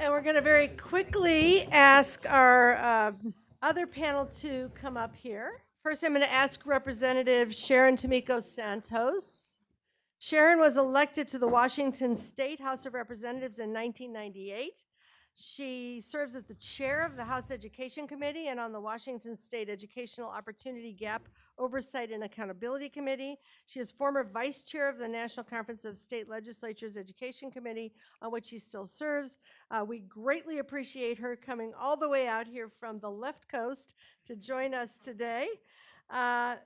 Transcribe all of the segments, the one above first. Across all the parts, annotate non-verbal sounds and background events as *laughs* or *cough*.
And we're going to very quickly ask our um, other panel to come up here. First, I'm going to ask Representative Sharon Tomiko Santos. Sharon was elected to the Washington State House of Representatives in 1998. She serves as the chair of the House Education Committee and on the Washington State Educational Opportunity Gap Oversight and Accountability Committee. She is former vice chair of the National Conference of State Legislatures Education Committee, on which she still serves. Uh, we greatly appreciate her coming all the way out here from the left coast to join us today. Uh,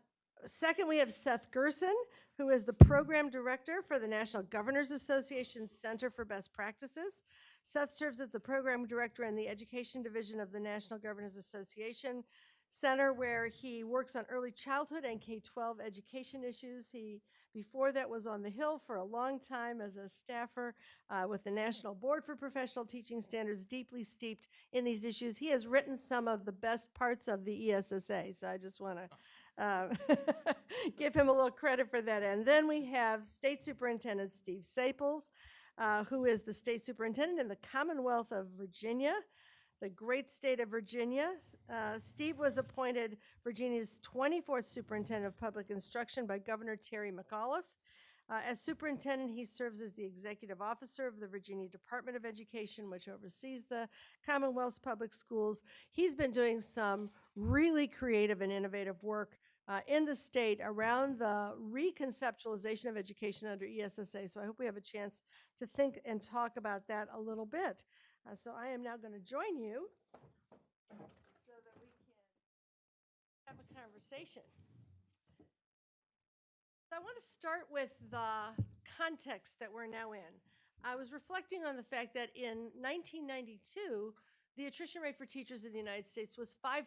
second, we have Seth Gerson, who is the program director for the National Governors Association Center for Best Practices. Seth serves as the program director in the education division of the National Governors Association Center, where he works on early childhood and K-12 education issues. He, before that, was on the Hill for a long time as a staffer uh, with the National Board for Professional Teaching Standards, deeply steeped in these issues. He has written some of the best parts of the ESSA, so I just want to uh, *laughs* give him a little credit for that. And then we have State Superintendent Steve Staples, uh, who is the state superintendent in the Commonwealth of Virginia, the great state of Virginia. Uh, Steve was appointed Virginia's 24th superintendent of public instruction by Governor Terry McAuliffe. Uh, as superintendent, he serves as the executive officer of the Virginia Department of Education, which oversees the Commonwealth's public schools. He's been doing some really creative and innovative work uh, in the state around the reconceptualization of education under ESSA. So I hope we have a chance to think and talk about that a little bit. Uh, so I am now going to join you so that we can have a conversation. So I want to start with the context that we're now in. I was reflecting on the fact that in 1992, the attrition rate for teachers in the United States was 5%.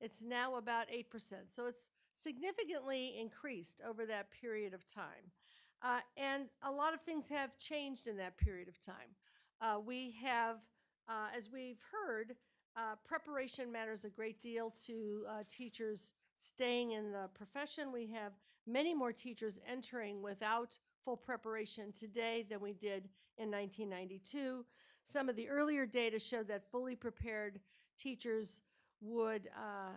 It's now about 8%. So it's significantly increased over that period of time. Uh, and a lot of things have changed in that period of time. Uh, we have, uh, as we've heard, uh, preparation matters a great deal to uh, teachers staying in the profession. We have many more teachers entering without full preparation today than we did in 1992. Some of the earlier data showed that fully prepared teachers would uh,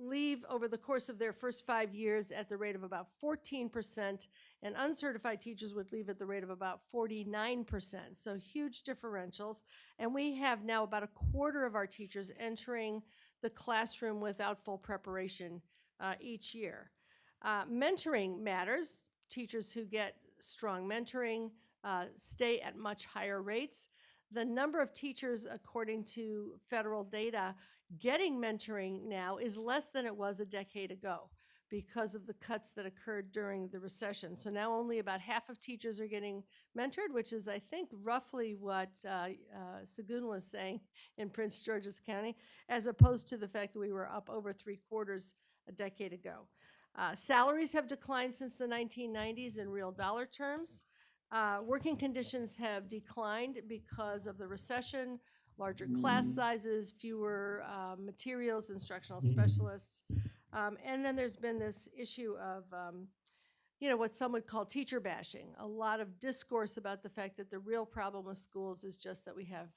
leave over the course of their first five years at the rate of about 14%, and uncertified teachers would leave at the rate of about 49%. So huge differentials. And we have now about a quarter of our teachers entering the classroom without full preparation uh, each year. Uh, mentoring matters. Teachers who get strong mentoring uh, stay at much higher rates. The number of teachers, according to federal data, getting mentoring now is less than it was a decade ago because of the cuts that occurred during the recession. So now only about half of teachers are getting mentored, which is, I think, roughly what uh, uh, was saying *laughs* in Prince George's County, as opposed to the fact that we were up over three quarters a decade ago. Uh, salaries have declined since the 1990s in real dollar terms. Uh, working conditions have declined because of the recession, larger class sizes, fewer uh, materials, instructional specialists. Um, and then there's been this issue of, um, you know, what some would call teacher bashing. A lot of discourse about the fact that the real problem with schools is just that we have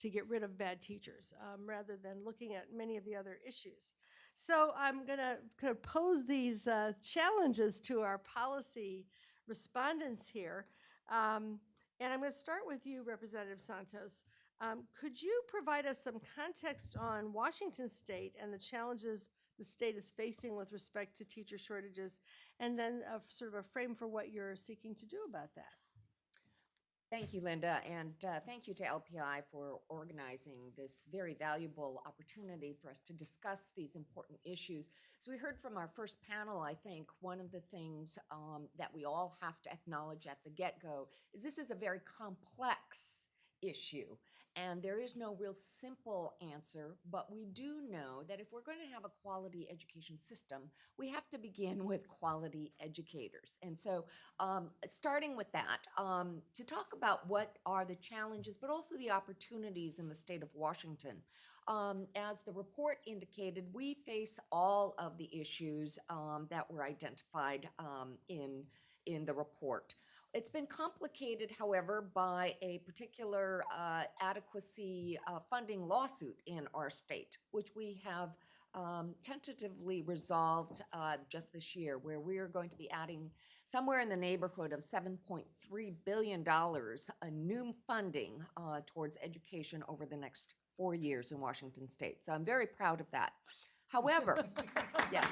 to get rid of bad teachers um, rather than looking at many of the other issues. So I'm going to kind of pose these uh, challenges to our policy respondents here. Um, and I'm going to start with you, Representative Santos. Um, could you provide us some context on Washington State and the challenges the state is facing with respect to teacher shortages, and then a, sort of a frame for what you're seeking to do about that? Thank you, Linda, and uh, thank you to LPI for organizing this very valuable opportunity for us to discuss these important issues. As we heard from our first panel, I think one of the things um, that we all have to acknowledge at the get-go is this is a very complex issue. And there is no real simple answer, but we do know that if we're going to have a quality education system, we have to begin with quality educators. And so, um, starting with that, um, to talk about what are the challenges, but also the opportunities in the state of Washington. Um, as the report indicated, we face all of the issues um, that were identified um, in, in the report. It's been complicated, however, by a particular uh, adequacy uh, funding lawsuit in our state, which we have um, tentatively resolved uh, just this year, where we are going to be adding somewhere in the neighborhood of $7.3 billion in new funding uh, towards education over the next four years in Washington state. So I'm very proud of that. However, *laughs* yes.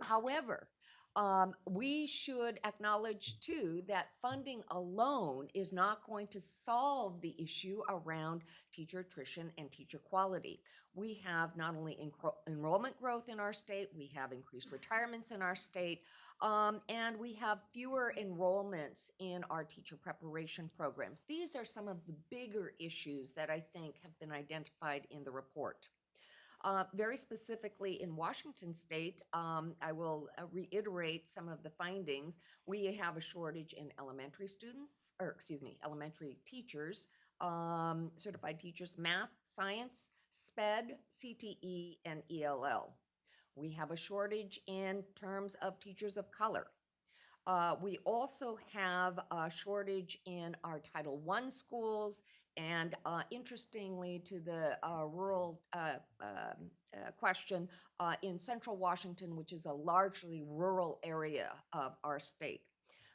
However, um, we should acknowledge too that funding alone is not going to solve the issue around teacher attrition and teacher quality. We have not only enrollment growth in our state, we have increased retirements in our state, um, and we have fewer enrollments in our teacher preparation programs. These are some of the bigger issues that I think have been identified in the report. Uh, very specifically in Washington state, um, I will uh, reiterate some of the findings. We have a shortage in elementary students, or excuse me, elementary teachers, um, certified teachers, math, science, SPED, CTE, and ELL. We have a shortage in terms of teachers of color. Uh, we also have a shortage in our Title I schools and uh, interestingly, to the uh, rural uh, um, uh, question, uh, in central Washington, which is a largely rural area of our state.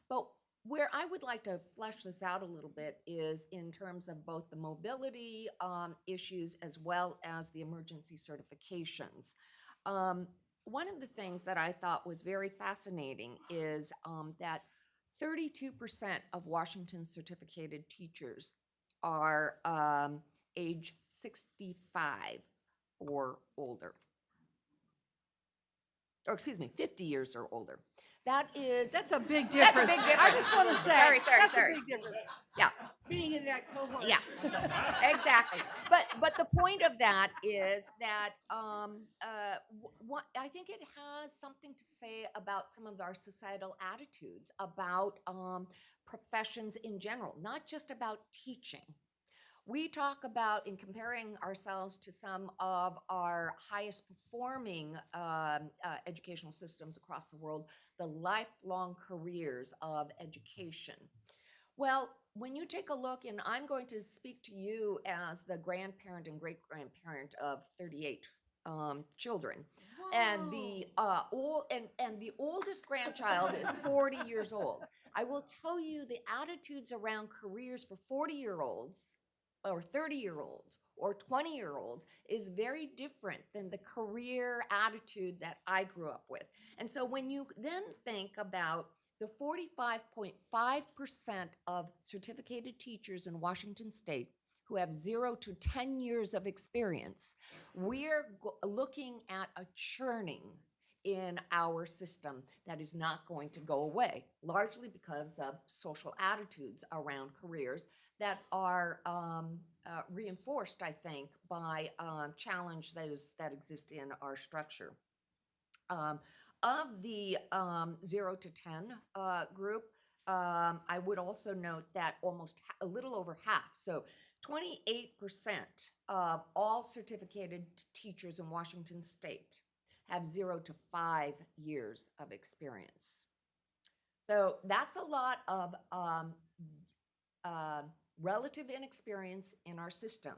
But where I would like to flesh this out a little bit is in terms of both the mobility um, issues as well as the emergency certifications. Um, one of the things that I thought was very fascinating is um, that 32% of Washington's certificated teachers are um, age 65 or older. Or excuse me, 50 years or older. That is, That's a big difference. That's a big difference. I just want to say. Sorry, sorry, that's a sorry. big difference. yeah, Being in that cohort. yeah, exactly. But but the point of that is that um, uh, what I think it has something to say about some of our societal attitudes about um, professions in general, not just about teaching. We talk about in comparing ourselves to some of our highest performing um, uh, educational systems across the world, the lifelong careers of education. Well, when you take a look, and I'm going to speak to you as the grandparent and great grandparent of 38 um, children, and the uh, old and and the oldest grandchild is 40 years old. I will tell you the attitudes around careers for 40 year olds or 30 year olds or 20 year olds is very different than the career attitude that I grew up with. And so when you then think about the 45.5% of certificated teachers in Washington state who have zero to 10 years of experience, we're looking at a churning in our system that is not going to go away, largely because of social attitudes around careers that are um, uh, reinforced, I think, by um, challenge is that exist in our structure. Um, of the um, zero to ten uh, group, um, I would also note that almost a little over half, so 28% of all certificated teachers in Washington state have zero to five years of experience. So that's a lot of um, uh, relative inexperience in our system.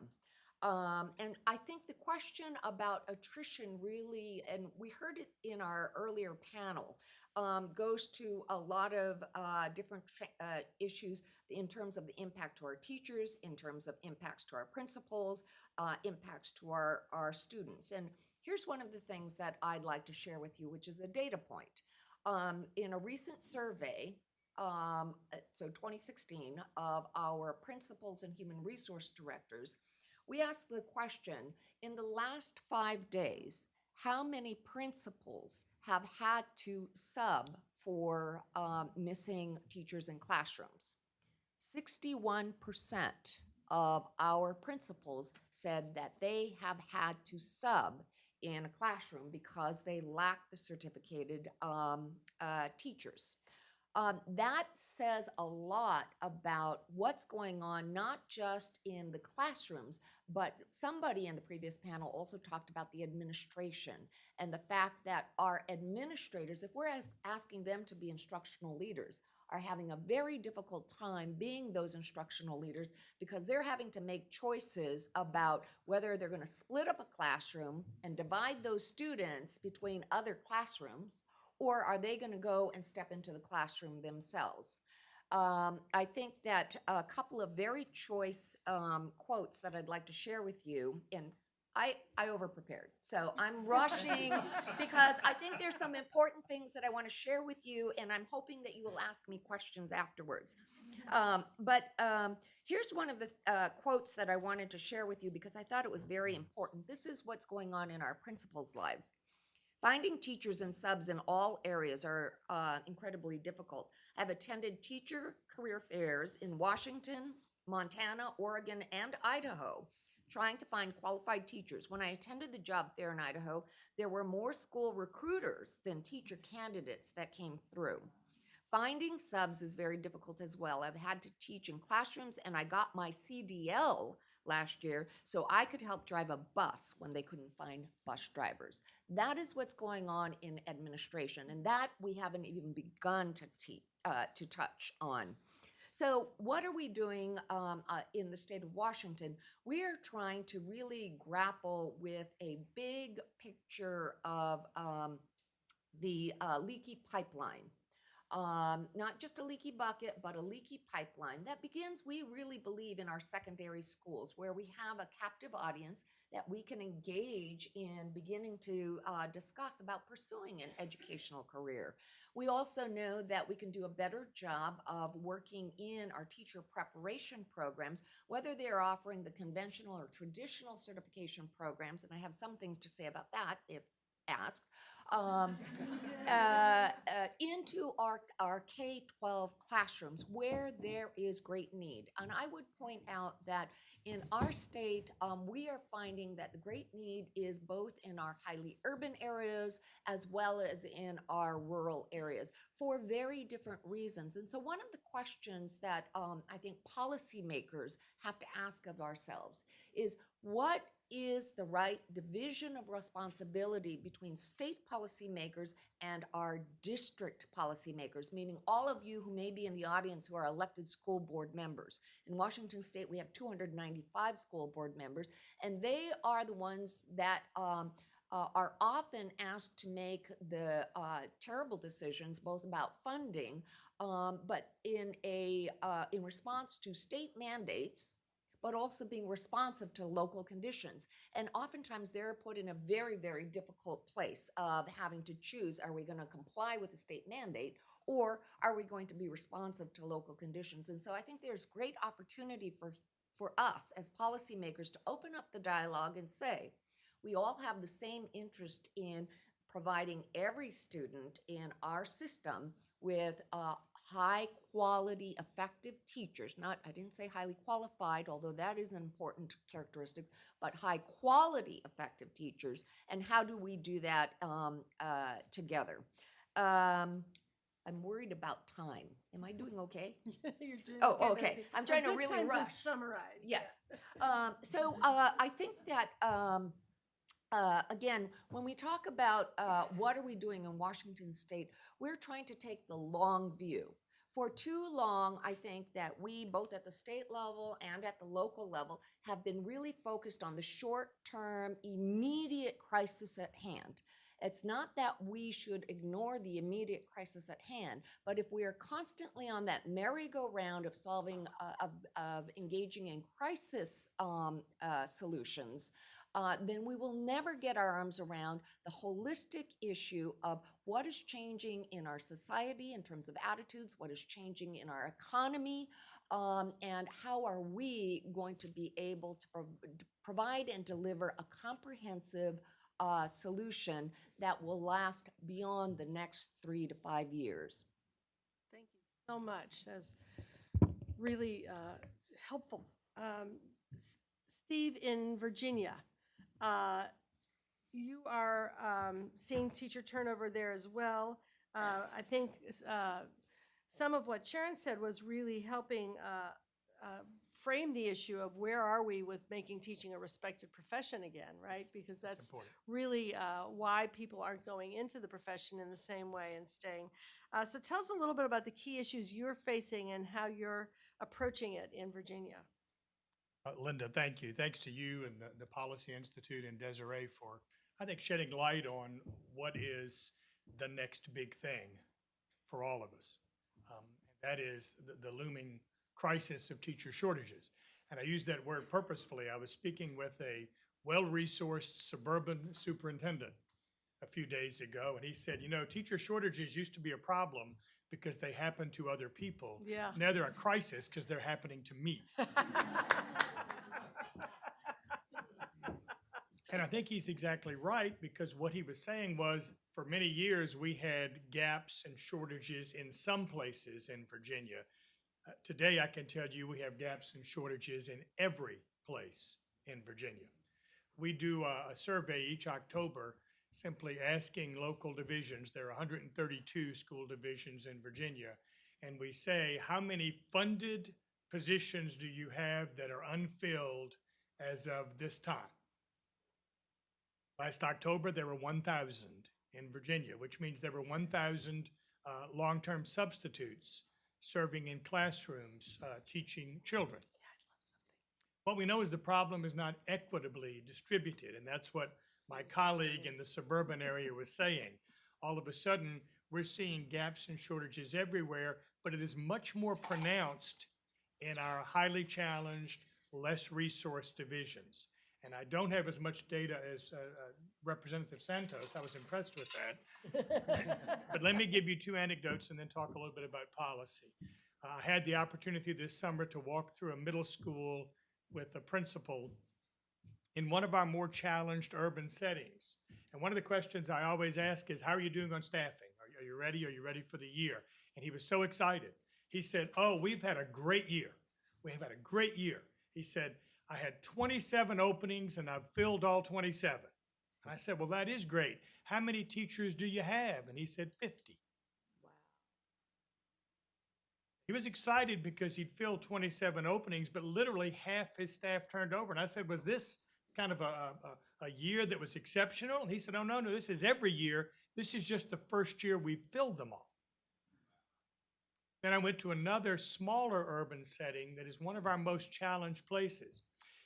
Um, and I think the question about attrition really, and we heard it in our earlier panel, um, goes to a lot of uh, different uh, issues in terms of the impact to our teachers, in terms of impacts to our principals, uh, impacts to our, our students. And here's one of the things that I'd like to share with you, which is a data point. Um, in a recent survey, um, uh, so 2016, of our principals and human resource directors, we asked the question in the last five days, how many principals have had to sub for um, missing teachers in classrooms? 61% of our principals said that they have had to sub in a classroom because they lack the certificated um, uh, teachers. Um, that says a lot about what's going on, not just in the classrooms, but somebody in the previous panel also talked about the administration and the fact that our administrators, if we're as- asking them to be instructional leaders, are having a very difficult time being those instructional leaders because they're having to make choices about whether they're going to split up a classroom and divide those students between other classrooms or are they going to go and step into the classroom themselves? Um, I think that a couple of very choice um, quotes that I'd like to share with you, and I, I over prepared. So *laughs* I'm rushing because I think there's some important things that I want to share with you, and I'm hoping that you will ask me questions afterwards. Um, but um, here's one of the uh, quotes that I wanted to share with you because I thought it was very important. This is what's going on in our principals' lives. Finding teachers and subs in all areas are uh, incredibly difficult. I've attended teacher career fairs in Washington, Montana, Oregon, and Idaho, trying to find qualified teachers. When I attended the job fair in Idaho, there were more school recruiters than teacher candidates that came through. Finding subs is very difficult as well. I've had to teach in classrooms and I got my CDL last year so I could help drive a bus when they couldn't find bus drivers. That is what's going on in administration and that we haven't even begun to uh, to touch on. So, what are we doing um, uh, in the state of Washington? We are trying to really grapple with a big picture of um, the uh, leaky pipeline. Um, not just a leaky bucket, but a leaky pipeline that begins, we really believe, in our secondary schools where we have a captive audience that we can engage in beginning to uh, discuss about pursuing an educational career. We also know that we can do a better job of working in our teacher preparation programs, whether they're offering the conventional or traditional certification programs, and I have some things to say about that if asked, um, uh, uh, into our, our K-12 classrooms where there is great need. And I would point out that in our state, um, we are finding that the great need is both in our highly urban areas as well as in our rural areas for very different reasons. And so one of the questions that um, I think policymakers have to ask of ourselves is what is the right division of responsibility between state policymakers and our district policymakers, meaning all of you who may be in the audience who are elected school board members. In Washington state, we have 295 school board members, and they are the ones that um, uh, are often asked to make the uh, terrible decisions, both about funding, um, but in a uh, in response to state mandates but also being responsive to local conditions. And oftentimes they're put in a very, very difficult place of having to choose, are we going to comply with the state mandate or are we going to be responsive to local conditions? And so I think there's great opportunity for, for us as policymakers to open up the dialogue and say, we all have the same interest in providing every student in our system with uh, high quality, effective teachers, not, I didn't say highly qualified, although that is an important characteristic, but high quality, effective teachers. And how do we do that um, uh, together? Um, I'm worried about time. Am I doing okay? *laughs* You're doing Oh, good. okay. I'm trying to really rush. summarize. Yes. Um, so *laughs* uh, I think that um, uh, again, when we talk about uh, what are we doing in Washington State, we're trying to take the long view. For too long, I think that we, both at the state level and at the local level, have been really focused on the short-term, immediate crisis at hand. It's not that we should ignore the immediate crisis at hand, but if we are constantly on that merry-go-round of solving, uh, of, of engaging in crisis um, uh, solutions, uh, then we will never get our arms around the holistic issue of what is changing in our society in terms of attitudes, what is changing in our economy, um, and how are we going to be able to prov- provide and deliver a comprehensive uh, solution that will last beyond the next three to five years. Thank you so much. That's really uh, helpful. Um, Steve, in Virginia, uh, you are um, seeing teacher turnover there as well. Uh, I think uh, some of what Sharon said was really helping uh, uh, frame the issue of where are we with making teaching a respected profession again, right? Because That's important. really uh, why people aren't going into the profession in the same way and staying. Uh, so tell us a little bit about the key issues you're facing and how you're approaching it in Virginia. Uh, Linda, thank you. Thanks to you and the, the Policy Institute and Desiree for, I think, shedding light on what is the next big thing for all of us. Um, and that is the, the looming crisis of teacher shortages. And I use that word purposefully. I was speaking with a well-resourced suburban superintendent a few days ago, and he said, you know, teacher shortages used to be a problem because they happen to other people. Yeah. Now they're a crisis because they're happening to me. *laughs* And I think he's exactly right because what he was saying was for many years we had gaps and shortages in some places in Virginia. Uh, today, I can tell you we have gaps and shortages in every place in Virginia. We do a, a survey each October simply asking local divisions, there are 132 school divisions in Virginia, and we say, how many funded positions do you have that are unfilled as of this time? Last October, there were 1,000 in Virginia, which means there were 1,000 uh, long-term substitutes serving in classrooms, uh, teaching children. What we know is the problem is not equitably distributed, and that's what my colleague in the suburban area was saying. All of a sudden, we're seeing gaps and shortages everywhere, but it is much more pronounced in our highly challenged, less resourced divisions. And I don't have as much data as uh, uh, Representative Santos. I was impressed with that. *laughs* But let me give you two anecdotes and then talk a little bit about policy. Uh, I had the opportunity this summer to walk through a middle school with a principal in one of our more challenged urban settings. And one of the questions I always ask is, how are you doing on staffing? Are Are you ready? Are you ready for the year? And he was so excited. He said, oh, we've had a great year. We have had a great year. He said, I had 27 openings and I've filled all 27. And I said, well, that is great. How many teachers do you have? And he said, 50. He was excited because he'd filled 27 openings, but literally half his staff turned over. And I said, was this kind of a, a, a year that was exceptional? And he said, oh, no, no, this is every year. This is just the first year we've filled them all. Then I went to another smaller urban setting that is one of our most challenged places.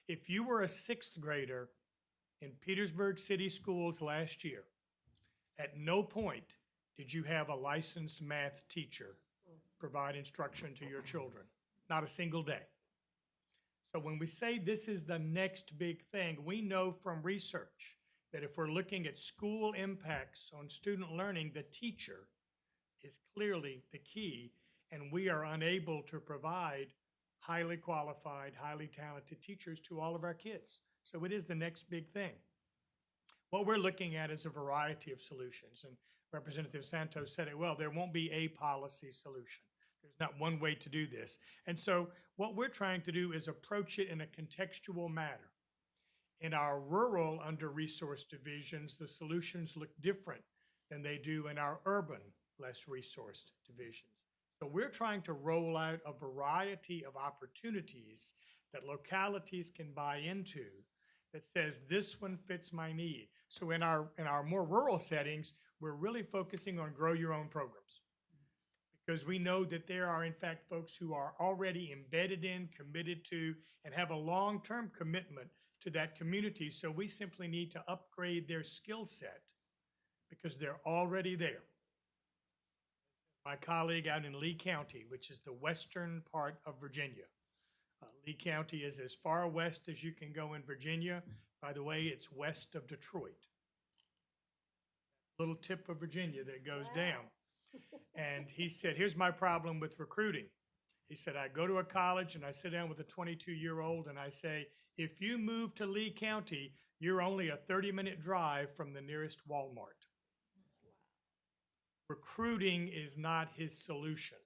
If you were a sixth grader in Petersburg City Schools last year, at no point did you have a licensed math teacher provide instruction to your children. Not a single day. So when we say this is the next big thing, we know from research that if we're looking at school impacts on student learning, the teacher is clearly the key, and we are unable to provide highly qualified, highly talented teachers to all of our kids. So it is the next big thing. What we're looking at is a variety of solutions, and Representative Santos said it well, there won't be a policy solution. There's not one way to do this. And so what we're trying to do is approach it in a contextual manner. In our rural under-resourced divisions, the solutions look different than they do in our urban, less resourced divisions. So we're trying to roll out a variety of opportunities that localities can buy into that says this one fits my need. So in our in our more rural settings, we're really focusing on grow your own programs. Because we know that there are in fact folks who are already embedded in, committed to, and have a long-term commitment to that community. So we simply need to upgrade their skill set because they're already there. My colleague out in Lee County, which is the western part of Virginia. Uh, Lee County is as far west as you can go in Virginia. By the way, it's west of Detroit. Little tip of Virginia that goes down. And he said, here's my problem with recruiting. He said, I go to a college and I sit down with a 22-year-old and I say, if you move to Lee County, you're only a 30-minute drive from the nearest Walmart. Recruiting is not his solution.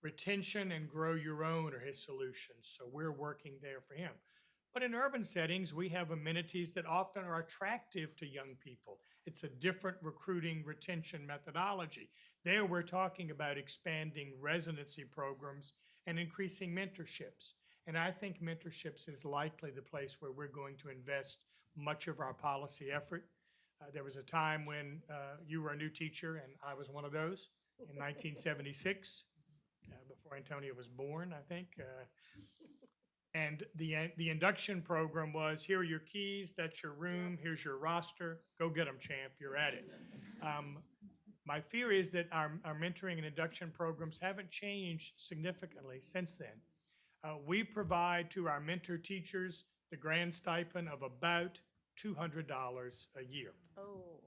Retention and grow your own are his solutions, so we're working there for him. But in urban settings, we have amenities that often are attractive to young people. It's a different recruiting retention methodology. There, we're talking about expanding residency programs and increasing mentorships. And I think mentorships is likely the place where we're going to invest much of our policy effort. Uh, there was a time when uh, you were a new teacher, and I was one of those in 1976, uh, before Antonio was born, I think. Uh, and the uh, the induction program was: here are your keys, that's your room, here's your roster, go get them, champ, you're at it. Um, my fear is that our, our mentoring and induction programs haven't changed significantly since then. Uh, we provide to our mentor teachers the grand stipend of about $200 a year. Oh,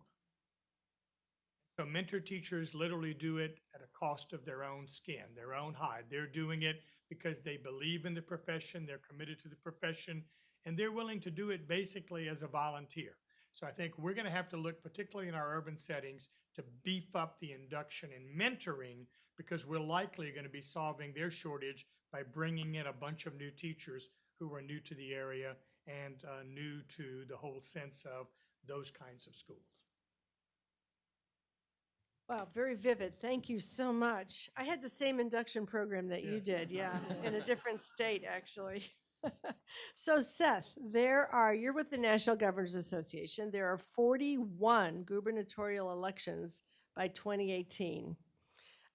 So mentor teachers literally do it at a cost of their own skin, their own hide. They're doing it because they believe in the profession, they're committed to the profession, and they're willing to do it basically as a volunteer. So I think we're going to have to look, particularly in our urban settings, to beef up the induction and mentoring because we're likely going to be solving their shortage by bringing in a bunch of new teachers who are new to the area and uh, new to the whole sense of those kinds of schools. wow, very vivid. Thank you so much. I had the same induction program that you Yes. did, yeah, *laughs* in a different state, actually. *laughs* So Seth, there are, you're with the National Governors Association. There are 41 gubernatorial elections by 2018,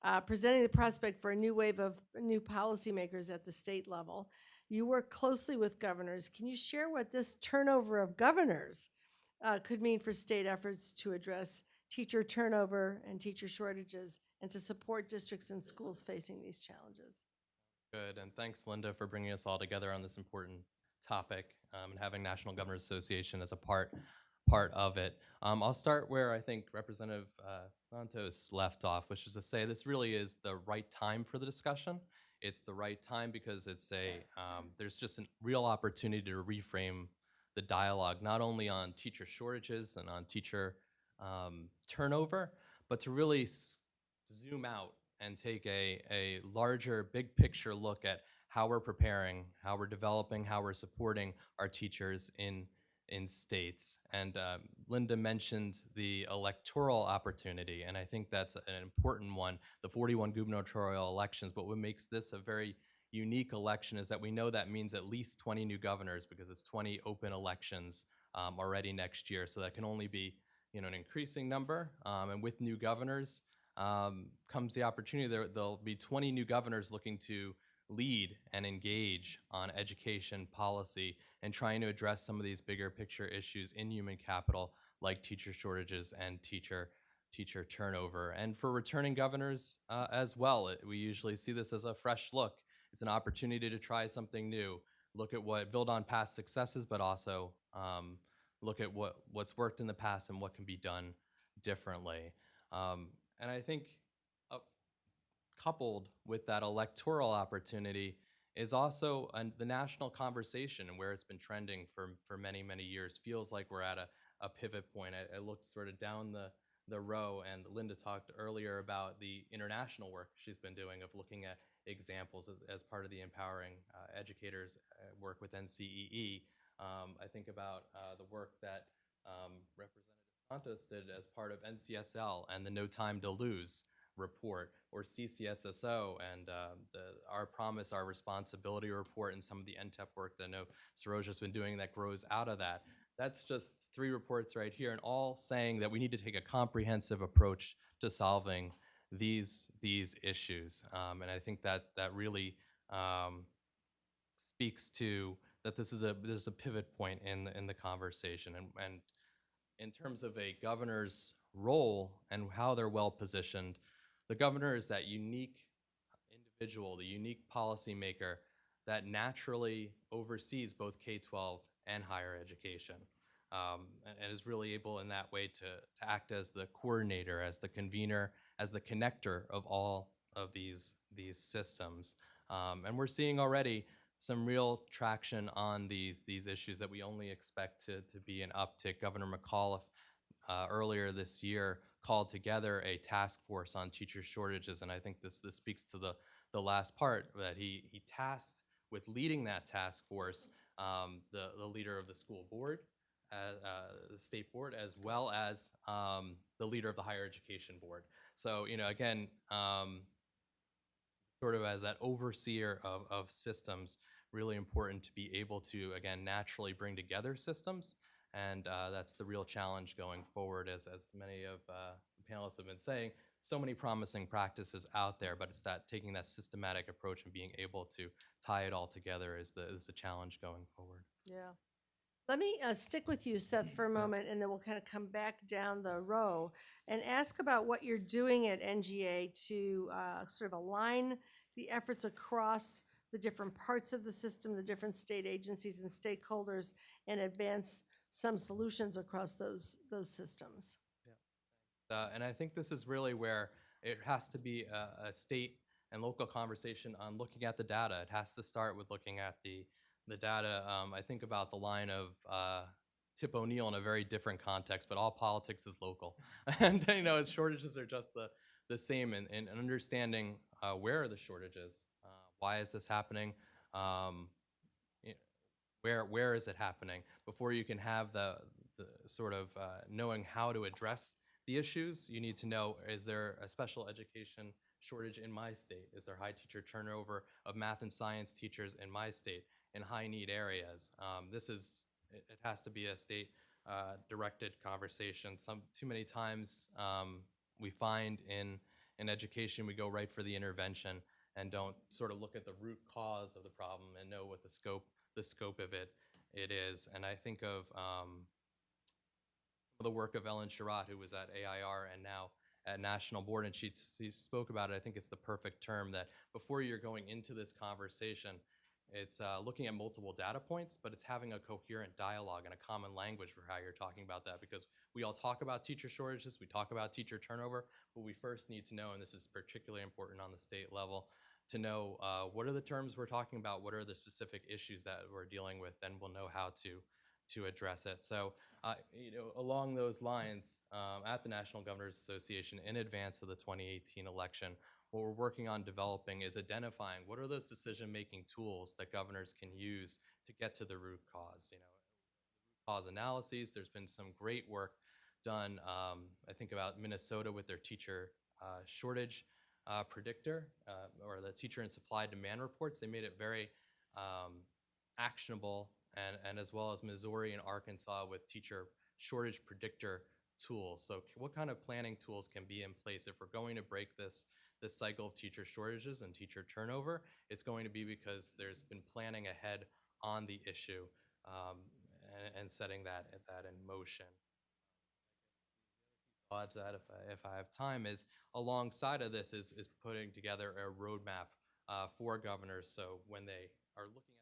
uh, presenting the prospect for a new wave of new policymakers at the state level. You work closely with governors. Can you share what this turnover of governors uh, could mean for state efforts to address teacher turnover and teacher shortages and to support districts and schools facing these challenges? Good, and thanks, Linda, for bringing us all together on this important topic um, and having National Governors Association as a part part of it. Um, I'll start where I think Representative uh, Santos left off, which is to say this really is the right time for the discussion. It's the right time because it's a um, there's just a real opportunity to reframe the dialogue, not only on teacher shortages and on teacher um, turnover, but to really zoom out and take a, a larger, big picture look at how we're preparing, how we're developing, how we're supporting our teachers in, in states. And um, Linda mentioned the electoral opportunity, and I think that's an important one, the 41 gubernatorial elections. But what makes this a very unique election is that we know that means at least 20 new governors because it's 20 open elections um, already next year. So that can only be you know, an increasing number. Um, and with new governors, um, comes the opportunity. There, there'll be 20 new governors looking to lead and engage on education policy and trying to address some of these bigger picture issues in human capital, like teacher shortages and teacher teacher turnover. And for returning governors uh, as well, it, we usually see this as a fresh look. It's an opportunity to try something new, look at what build on past successes, but also um, look at what what's worked in the past and what can be done differently. Um, and I think uh, coupled with that electoral opportunity is also an, the national conversation and where it's been trending for, for many, many years. Feels like we're at a, a pivot point. I, I looked sort of down the, the row, and Linda talked earlier about the international work she's been doing of looking at examples as, as part of the empowering uh, educators uh, work with NCEE. Um, I think about uh, the work that um, Representative Santos did as part of NCSL and the No Time to Lose report, or CCSSO and uh, the Our Promise, Our Responsibility report, and some of the NTEP work that I know Saroja's been doing that grows out of that. That's just three reports right here, and all saying that we need to take a comprehensive approach to solving these these issues. Um, and I think that that really um, speaks to that this is a this is a pivot point in the, in the conversation and and in terms of a governor's role and how they're well positioned the governor is that unique individual the unique policymaker that naturally oversees both k-12 and higher education um, and, and is really able in that way to, to act as the coordinator as the convener as the connector of all of these these systems um, and we're seeing already some real traction on these these issues that we only expect to, to be an uptick. Governor McAuliffe uh, earlier this year called together a task force on teacher shortages, and I think this this speaks to the the last part that he he tasked with leading that task force um, the the leader of the school board, uh, uh, the state board, as well as um, the leader of the higher education board. So you know again. Um, sort of as that overseer of, of systems really important to be able to, again, naturally bring together systems. And uh, that's the real challenge going forward, as, as many of uh, the panelists have been saying. So many promising practices out there, but it's that taking that systematic approach and being able to tie it all together is the, is the challenge going forward. Yeah. Let me uh, stick with you, Seth, for a moment, and then we'll kind of come back down the row and ask about what you're doing at NGA to uh, sort of align the efforts across the different parts of the system, the different state agencies and stakeholders, and advance some solutions across those, those systems. Uh, and I think this is really where it has to be a, a state and local conversation on looking at the data. It has to start with looking at the the data. Um, I think about the line of uh, Tip O'Neill in a very different context, but all politics is local, *laughs* *laughs* and you know shortages are just the the same. And, and understanding uh, where are the shortages, uh, why is this happening, um, where where is it happening before you can have the the sort of uh, knowing how to address the issues, you need to know, is there a special education shortage in my state? Is there high teacher turnover of math and science teachers in my state in high need areas? Um, this is, it, it has to be a state uh, directed conversation. Some, too many times um, we find in, in education, we go right for the intervention and don't sort of look at the root cause of the problem and know what the scope, the scope of it, it is. And I think of, um, the work of Ellen Sherratt, who was at AIR and now at National Board, and she, she spoke about it. I think it's the perfect term that before you're going into this conversation, it's uh, looking at multiple data points, but it's having a coherent dialogue and a common language for how you're talking about that. Because we all talk about teacher shortages, we talk about teacher turnover, but we first need to know, and this is particularly important on the state level, to know uh, what are the terms we're talking about, what are the specific issues that we're dealing with, then we'll know how to to address it. So, uh, you know, along those lines, um, at the National Governors Association, in advance of the 2018 election, what we're working on developing is identifying what are those decision-making tools that governors can use to get to the root cause. You know, cause analyses. There's been some great work done. Um, I think about Minnesota with their teacher uh, shortage uh, predictor uh, or the teacher and supply demand reports. They made it very um, actionable and, and as well as Missouri and Arkansas with teacher shortage predictor tools. So what kind of planning tools can be in place if we're going to break this this cycle of teacher shortages and teacher turnover? It's going to be because there's been planning ahead on the issue um, and, and setting that that in motion. To that if I, if I have time is alongside of this is is putting together a roadmap uh, for governors. So when they are looking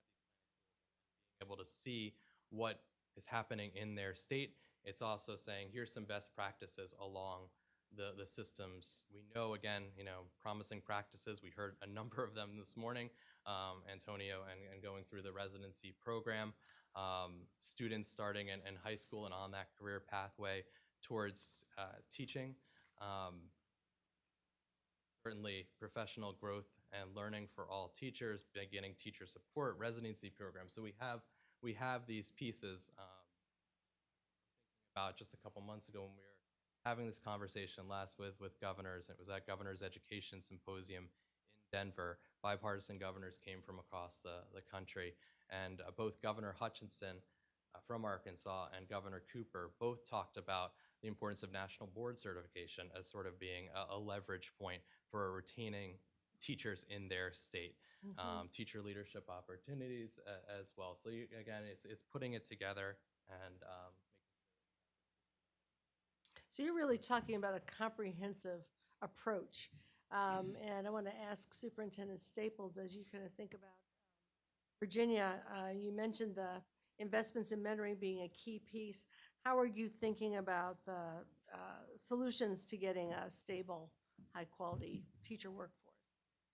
able to see what is happening in their state. It's also saying, here's some best practices along the, the systems. We know, again, you know, promising practices. We heard a *laughs* number of them this morning, um, Antonio, and, and going through the residency program. Um, students starting in, in high school and on that career pathway towards uh, teaching. Um, certainly professional growth and learning for all teachers, beginning teacher support, residency programs. So we have we have these pieces. Um, about just a couple months ago when we were having this conversation last with with governors. It was at Governors Education Symposium in Denver. Bipartisan governors came from across the the country, and uh, both Governor Hutchinson uh, from Arkansas and Governor Cooper both talked about the importance of national board certification as sort of being a, a leverage point for retaining teachers in their state, Mhm. um, teacher leadership opportunities uh, as well. So you, again, it's it's putting it together and um, So you're really talking about a comprehensive approach. Um, and I want to ask Superintendent Staples, as you kind of think about um, Virginia, uh, you mentioned the investments in mentoring being a key piece. How are you thinking about the uh, solutions to getting a stable, high-quality teacher workforce?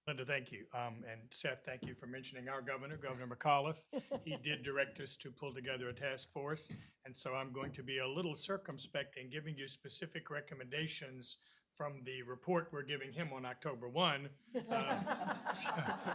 Linda, thank you. Um, and Seth, thank you for mentioning our governor, Governor McAuliffe. He *laughs* did direct us to pull together a task force. And so I'm going to be a little circumspect in giving you specific recommendations from the report we're giving him on October 1. Uh, *laughs*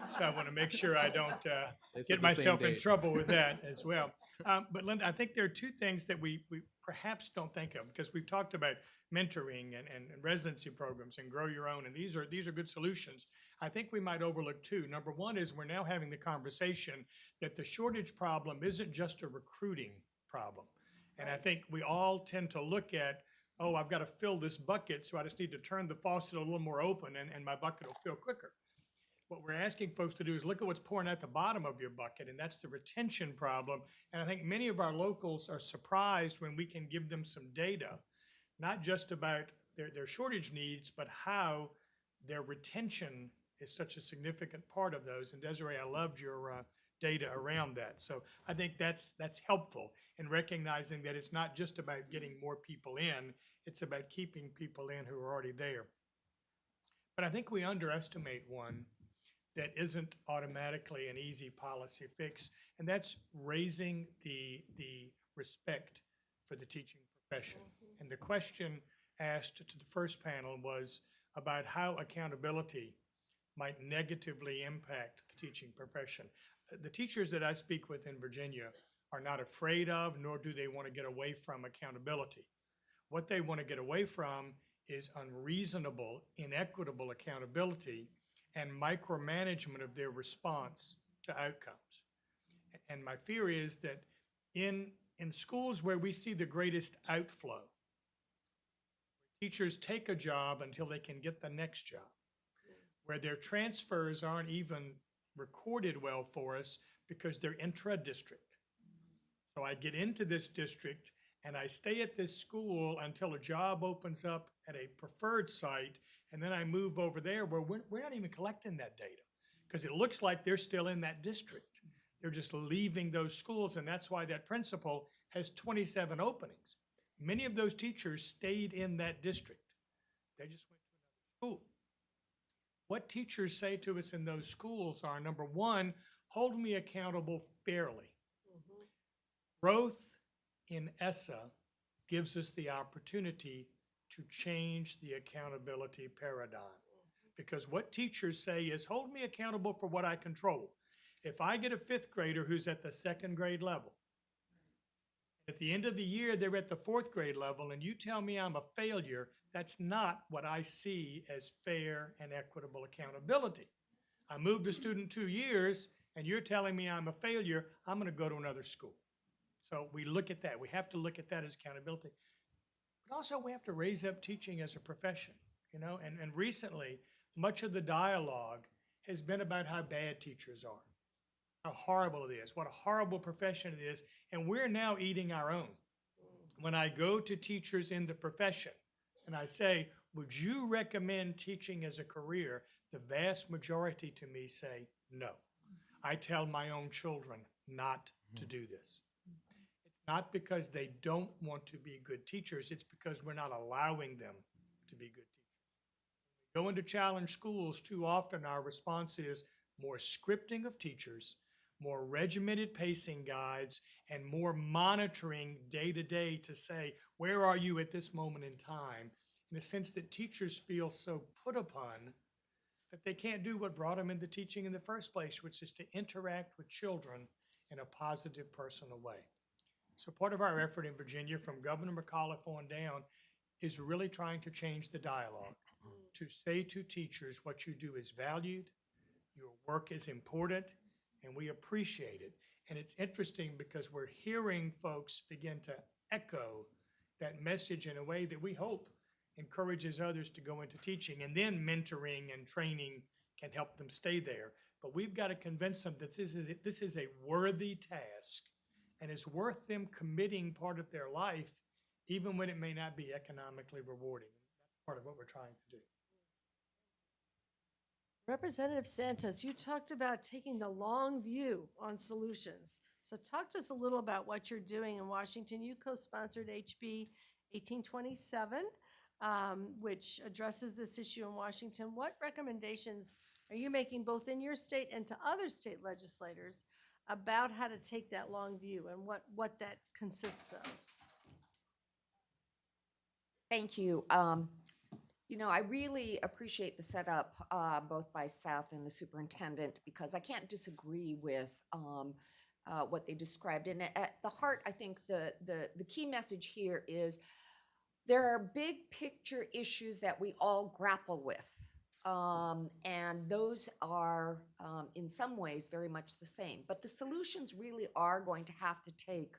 So I want to make sure I don't uh, get myself in trouble with that *laughs* as well. Um, but Linda, I think there are two things that we, we perhaps don't think of because we've talked about mentoring and, and and residency programs and grow your own, and these are these are good solutions. I think we might overlook two. Number one is we're now having the conversation that the shortage problem isn't just a recruiting problem. And I think we all tend to look at, oh, I've got to fill this bucket, so I just need to turn the faucet a little more open and, and my bucket will fill quicker. What we're asking folks to do is look at what's pouring at the bottom of your bucket, and that's the retention problem. And I think many of our locals are surprised when we can give them some data, not just about their, their shortage needs, but how their retention is such a significant part of those. And Desiree, I loved your uh, data around that. So I think that's that's helpful in recognizing that it's not just about getting more people in; it's about keeping people in who are already there. But I think we underestimate one that isn't automatically an easy policy fix, and that's raising the the respect for the teaching profession. And the question asked to the first panel was about how accountability might negatively impact the teaching profession. Uh, The teachers that I speak with in Virginia are not afraid of, nor do they want to get away from accountability. What they want to get away from is unreasonable, inequitable accountability and micromanagement of their response to outcomes. And my fear is that in, in schools where we see the greatest outflow, teachers take a job until they can get the next job, where their transfers aren't even recorded well for us because they're intra-district. So I get into this district and I stay at this school until a job opens up at a preferred site, and then I move over there where we're, we're not even collecting that data because it looks like they're still in that district. They're just leaving those schools, and that's why that principal has 27 openings. Many of those teachers stayed in that district. They just went to another school. What teachers say to us in those schools are number one, hold me accountable fairly. Mm-hmm. Growth in ESSA gives us the opportunity to change the accountability paradigm. Mm-hmm. Because what teachers say is hold me accountable for what I control. If I get a fifth grader who's at the second grade level, at the end of the year, they're at the fourth grade level, and you tell me I'm a failure, that's not what I see as fair and equitable accountability. I moved a student two years, and you're telling me I'm a failure, I'm gonna go to another school. So we look at that. We have to look at that as accountability. But also, we have to raise up teaching as a profession, you know? And, and recently, much of the dialogue has been about how bad teachers are, how horrible it is, what a horrible profession it is, and we're now eating our own. When I go to teachers in the profession and I say, would you recommend teaching as a career? The vast majority to me say, no. I tell my own children not to mm-hmm. do this. It's not because they don't want to be good teachers, it's because we're not allowing them to be good teachers. Go into challenge schools, too often our response is more scripting of teachers, more regimented pacing guides, and more monitoring day to day to say, where are you at this moment in time? In a sense that teachers feel so put upon that they can't do what brought them into teaching in the first place, which is to interact with children in a positive, personal way. So part of our effort in Virginia, from Governor McAuliffe on down, is really trying to change the dialogue, to say to teachers what you do is valued, your work is important, and we appreciate it. And it's interesting because we're hearing folks begin to echo that message in a way that we hope encourages others to go into teaching and then mentoring and training can help them stay there. But we've got to convince them that this is, this is a worthy task and it's worth them committing part of their life, even when it may not be economically rewarding. That's part of what we're trying to do. Representative Santos, you talked about taking the long view on solutions. So talk to us a little about what you're doing in Washington. You co-sponsored HB 1827, um, which addresses this issue in Washington. What recommendations are you making both in your state and to other state legislators about how to take that long view and what, what that consists of? Thank you. Um, you know, I really appreciate the setup, uh, both by South and the superintendent, because I can't disagree with, um, uh, what they described. And at- the heart, I think the, the, the key message here is there are big picture issues that we all grapple with. Um, and those are, um, in some ways, very much the same. But the solutions really are going to have to take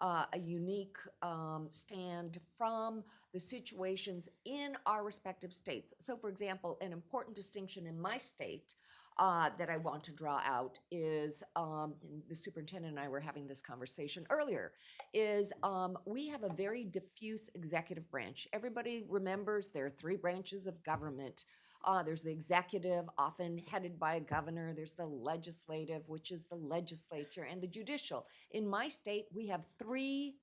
uh, a unique um, stand from the situations in our respective states. So, for example, an important distinction in my state uh, that I want to draw out is um, the superintendent and I were having this conversation earlier. Is um, we have a very diffuse executive branch. Everybody remembers there are three branches of government. Uh, there's the executive, often headed by a governor. There's the legislative, which is the legislature, and the judicial. In my state, we have three,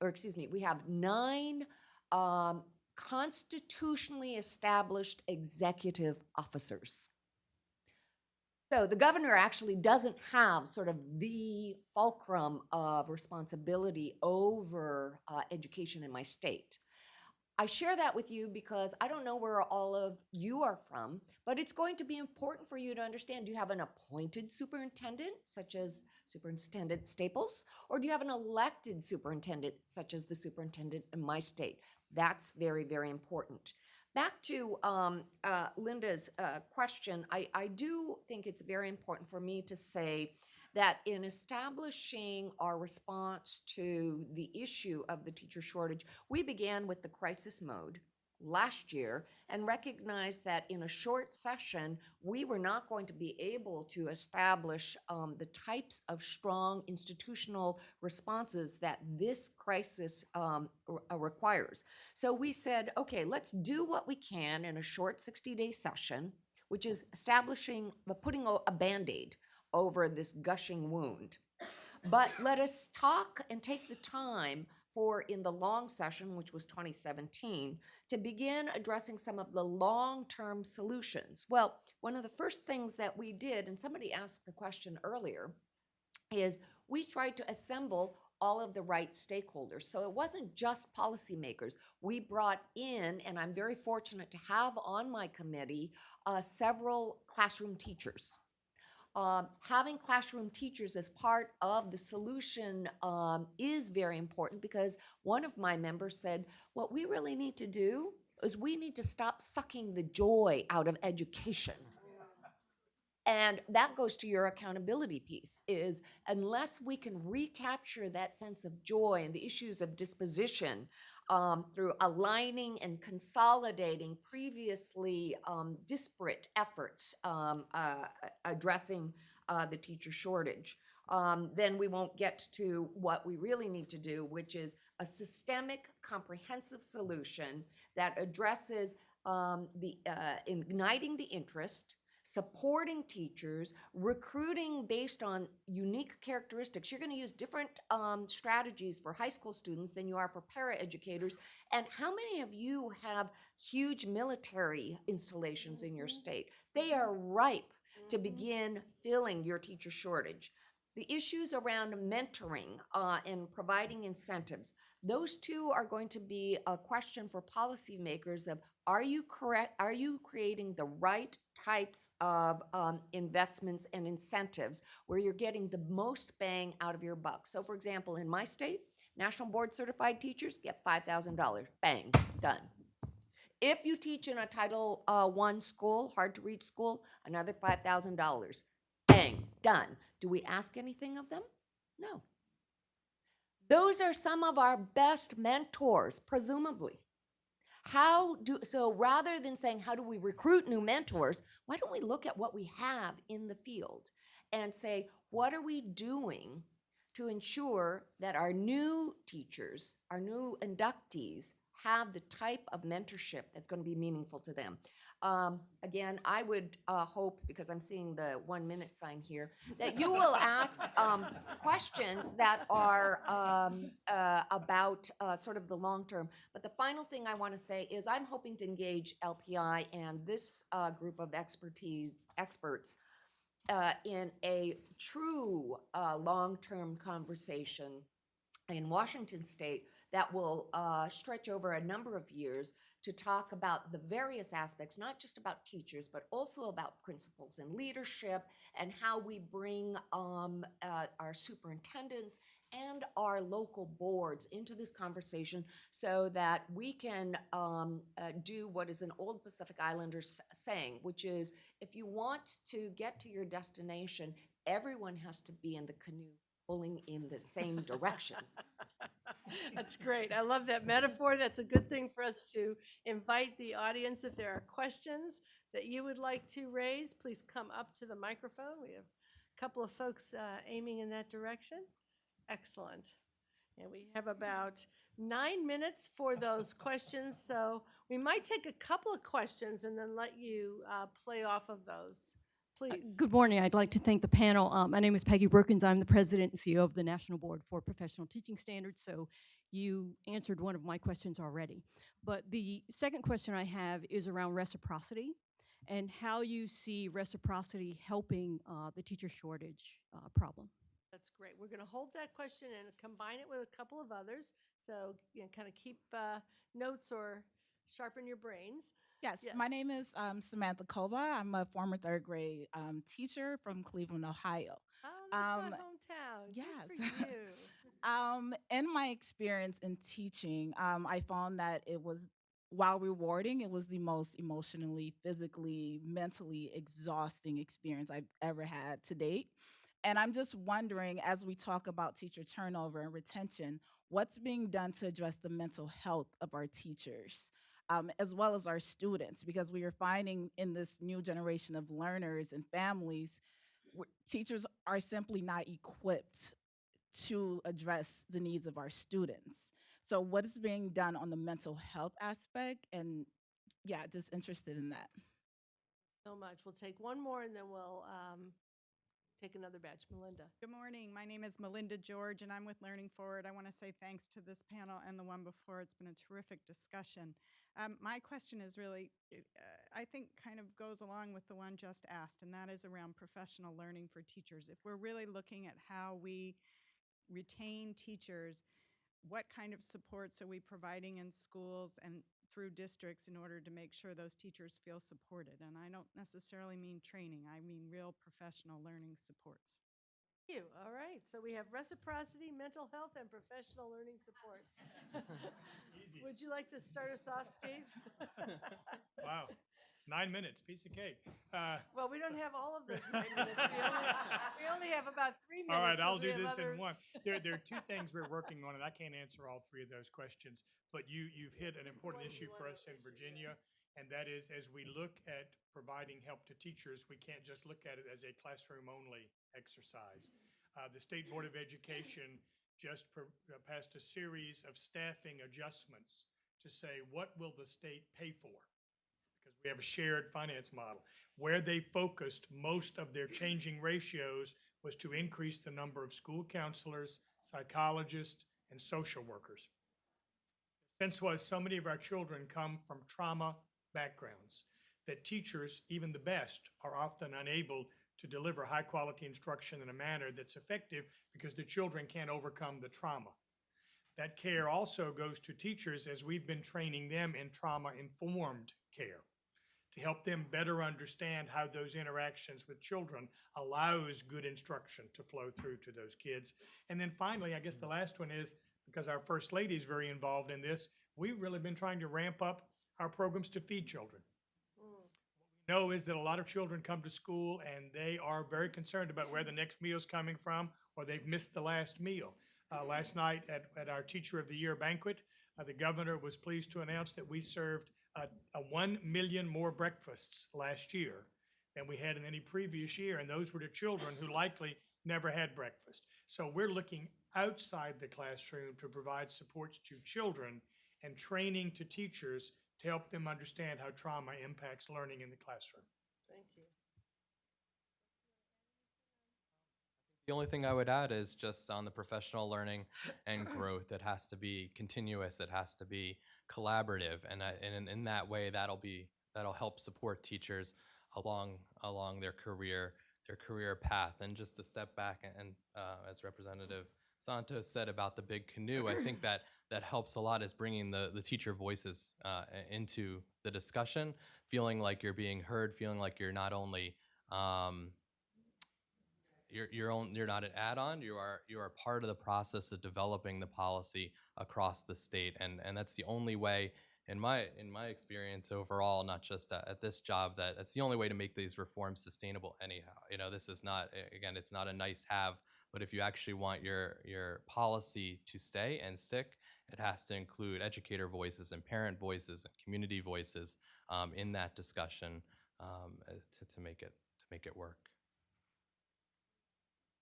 or excuse me, we have nine um, constitutionally established executive officers. So the governor actually doesn't have sort of the fulcrum of responsibility over uh, education in my state. I share that with you because I don't know where all of you are from, but it's going to be important for you to understand. Do you have an appointed superintendent, such as Superintendent Staples, or do you have an elected superintendent, such as the superintendent in my state? That's very, very important. Back to um, uh, Linda's uh, question, I, I do think it's very important for me to say that in establishing our response to the issue of the teacher shortage, we began with the crisis mode last year and recognized that in a short session, we were not going to be able to establish um, the types of strong institutional responses that this crisis um, uh, requires. So we said, okay, let's do what we can in a short 60 day session, which is establishing, uh, putting a, a band aid over this gushing wound. But let us talk and take the time for in the long session, which was 2017, to begin addressing some of the long-term solutions. Well, one of the first things that we did, and somebody asked the question earlier, is we tried to assemble all of the right stakeholders. So it wasn't just policymakers. We brought in, and I'm very fortunate to have on my committee, uh, several classroom teachers um, having classroom teachers as part of the solution um, is very important because one of my members said, what we really need to do is we need to stop sucking the joy out of education. And that goes to your accountability piece is unless we can recapture that sense of joy and the issues of disposition um, through aligning and consolidating previously um, disparate efforts um, uh, addressing uh, the teacher shortage, um, then we won't get to what we really need to do, which is a systemic, comprehensive solution that addresses um, the uh, igniting the interest, supporting teachers, recruiting based on unique characteristics. You're going to use different um, strategies for high school students than you are for paraeducators. And how many of you have huge military installations in your state? They are ripe to begin filling your teacher shortage. The issues around mentoring uh, and providing incentives, those two are going to be a question for policymakers of are you correct? Are you creating the right types of um, investments and incentives where you're getting the most bang out of your buck? So, for example, in my state, national board certified teachers get $5,000. Bang, done. If you teach in a Title uh, One school, hard to reach school, another $5,000. Bang, done. Do we ask anything of them? No. Those are some of our best mentors, presumably. How do so rather than saying how do we recruit new mentors, why don't we look at what we have in the field and say what are we doing to ensure that our new teachers, our new inductees have the type of mentorship that's going to be meaningful to them. Um, again, I would uh, hope, because I'm seeing the one minute sign here, that you will ask um, questions that are um, uh, about uh, sort of the long term. But the final thing I want to say is I'm hoping to engage LPI and this uh, group of expertise experts uh, in a true uh, long term conversation in Washington state that will uh, stretch over a number of years to talk about the various aspects, not just about teachers, but also about principals and leadership and how we bring um, uh, our superintendents and our local boards into this conversation so that we can um, uh, do what is an old Pacific Islander saying, which is if you want to get to your destination, everyone has to be in the canoe pulling in the same *laughs* direction. That's great. I love that metaphor. That's a good thing for us to invite the audience. If there are questions that you would like to raise, please come up to the microphone. We have a couple of folks uh, aiming in that direction. Excellent. And we have about nine minutes for those *laughs* questions, so we might take a couple of questions and then let you uh, play off of those. Uh, Please. Good morning. I'd like to thank the panel. Um, My name is Peggy Brookins. I'm the president and CEO of the National Board for Professional Teaching Standards, so you answered one of my questions already. But the second question I have is around reciprocity and how you see reciprocity helping uh, the teacher shortage uh, problem. That's great. We're going to hold that question and combine it with a couple of others. So, you know, kind of keep uh, notes or sharpen your brains. Yes, my name is um, Samantha Kova. I'm a former third grade um, teacher from Cleveland, Ohio. Oh, that's Um, my hometown. Yes. *laughs* Um, in my experience in teaching, um, I found that it was, while rewarding, it was the most emotionally, physically, mentally exhausting experience I've ever had to date. And I'm just wondering, as we talk about teacher turnover and retention, what's being done to address the mental health of our teachers? Um, as well as our students, because we are finding in this new generation of learners and families, teachers are simply not equipped to address the needs of our students. So, what is being done on the mental health aspect? And yeah, just interested in that. So much. We'll take one more and then we'll um, take another batch. Melinda. Good morning. My name is Melinda George, and I'm with Learning Forward. I want to say thanks to this panel and the one before. It's been a terrific discussion. Um, my question is really, uh, I think, kind of goes along with the one just asked, and that is around professional learning for teachers. If we're really looking at how we retain teachers, what kind of supports are we providing in schools and through districts in order to make sure those teachers feel supported? And I don't necessarily mean training, I mean real professional learning supports. Thank you. All right. So we have reciprocity, mental health, and professional learning supports. *laughs* Easy. Would you like to start us off, Steve? Wow. Nine minutes, piece of cake. Uh, Well, we don't have all of those nine *laughs* minutes. We only, we only have about three minutes. All right, 'cause I'll we do have this other- in one. There, there are two things we're working on, and I can't answer all three of those questions. But you, you've hit an important issue for us in Virginia, and that is as we look at providing help to teachers, we can't just look at it as a classroom-only exercise. Uh, the State Board of Education just pro- uh, passed a series of staffing adjustments to say, what will the state pay for? Because we have a shared finance model. Where they focused most of their changing ratios was to increase the number of school counselors, psychologists, and social workers. Since was so many of our children come from trauma backgrounds that teachers, even the best, are often unable to deliver high-quality instruction in a manner that's effective because the children can't overcome the trauma. That care also goes to teachers as we've been training them in trauma-informed care to help them better understand how those interactions with children allows good instruction to flow through to those kids. And then finally, I guess the last one is, because our First Lady is very involved in this, we've really been trying to ramp up our programs to feed children. Mm. What we know is that a lot of children come to school and they are very concerned about where the next meal's coming from, or they've missed the last meal. Uh, last night at, at our Teacher of the Year banquet, uh, the governor was pleased to announce that we served a, a 1 million more breakfasts last year than we had in any previous year, and those were to children who likely never had breakfast. So we're looking outside the classroom to provide supports to children and training to teachers to help them understand how trauma impacts learning in the classroom. Thank you. The only thing I would add is just on the professional learning and growth, it has to be continuous, it has to be collaborative, and I, and in, in that way, that'll be that'll help support teachers along along their career their career path. And just to step back and uh, as Representative Santos said about the big canoe, I think that that helps a lot is bringing the the teacher voices uh, into the discussion, feeling like you're being heard, feeling like you're not only um, you're you're on, you're not an add-on. You are you are part of the process of developing the policy across the state, and and that's the only way, in my in my experience overall, not just at, at this job, that that's the only way to make these reforms sustainable. Anyhow, you know, this is not again, it's not a nice have, but if you actually want your your policy to stay and stick, it has to include educator voices and parent voices and community voices um, in that discussion um, to, to make it to make it work.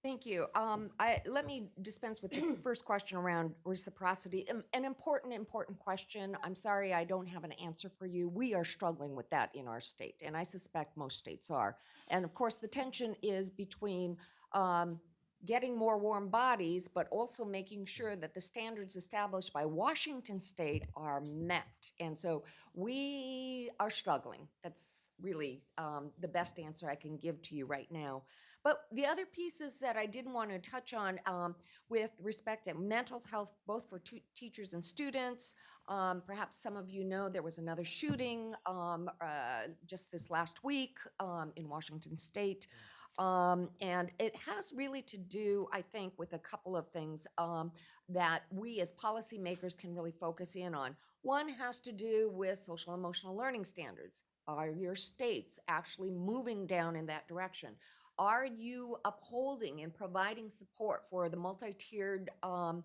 Thank you. Um, I, let me dispense with the *clears throat* first question around reciprocity. An important, important question. I'm sorry I don't have an answer for you. We are struggling with that in our state, and I suspect most states are. And of course, the tension is between um, getting more warm bodies, but also making sure that the standards established by Washington State are met. And so we are struggling. That's really um, the best answer I can give to you right now. But the other pieces that I didn't want to touch on um, with respect to mental health, both for teachers and students, um, perhaps some of you know there was another shooting um, uh, just this last week um, in Washington State. Um, and it has really to do, I think, with a couple of things um, that we as policymakers can really focus in on. One has to do with social emotional learning standards. Are your states actually moving down in that direction? Are you upholding and providing support for the multi-tiered um,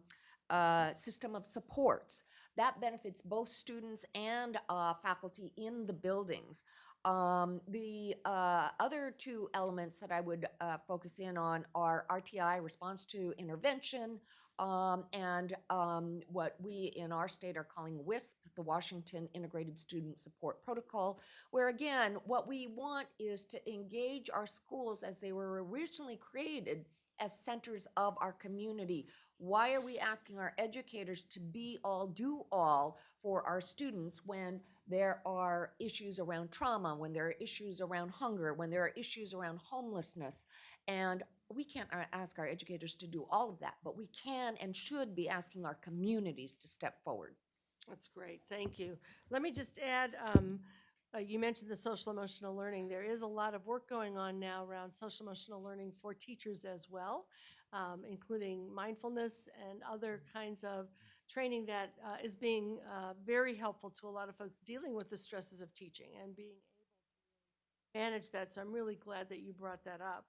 uh, system of supports? That benefits both students and uh, faculty in the buildings. Um, the uh, other two elements that I would uh, focus in on are RTI, response to intervention, um, and um, what we in our state are calling WISP, the Washington Integrated Student Support Protocol, where again, what we want is to engage our schools as they were originally created as centers of our community. Why are we asking our educators to be all, do all for our students when there are issues around trauma, when there are issues around hunger, when there are issues around homelessness? And we can't uh, ask our educators to do all of that, but we can and should be asking our communities to step forward. That's great, thank you. Let me just add, um, uh, you mentioned the social emotional learning. There is a lot of work going on now around social emotional learning for teachers as well, um, including mindfulness and other kinds of training that uh, is being uh, very helpful to a lot of folks dealing with the stresses of teaching and being able to manage that. So I'm really glad that you brought that up.